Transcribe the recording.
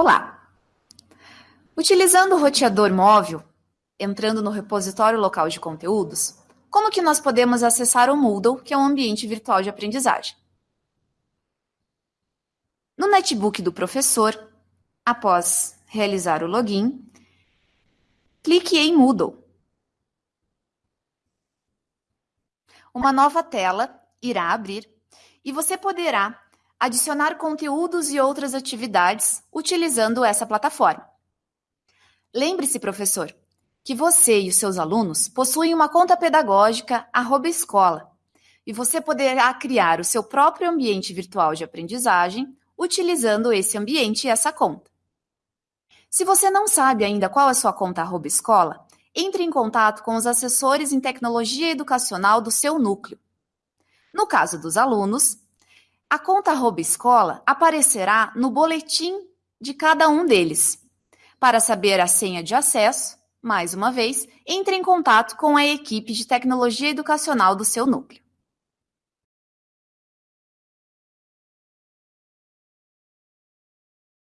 Olá! Utilizando o roteador móvel, entrando no repositório local de conteúdos, como que nós podemos acessar o Moodle, que é um ambiente virtual de aprendizagem? No netbook do professor, após realizar o login, clique em Moodle. Uma nova tela irá abrir e você poderá adicionar conteúdos e outras atividades utilizando essa plataforma. Lembre-se, professor, que você e os seus alunos possuem uma conta pedagógica arroba escola e você poderá criar o seu próprio ambiente virtual de aprendizagem utilizando esse ambiente e essa conta. Se você não sabe ainda qual é a sua conta arroba escola, entre em contato com os assessores em tecnologia educacional do seu núcleo. No caso dos alunos, a conta arroba escola aparecerá no boletim de cada um deles. Para saber a senha de acesso, mais uma vez, entre em contato com a equipe de tecnologia educacional do seu núcleo.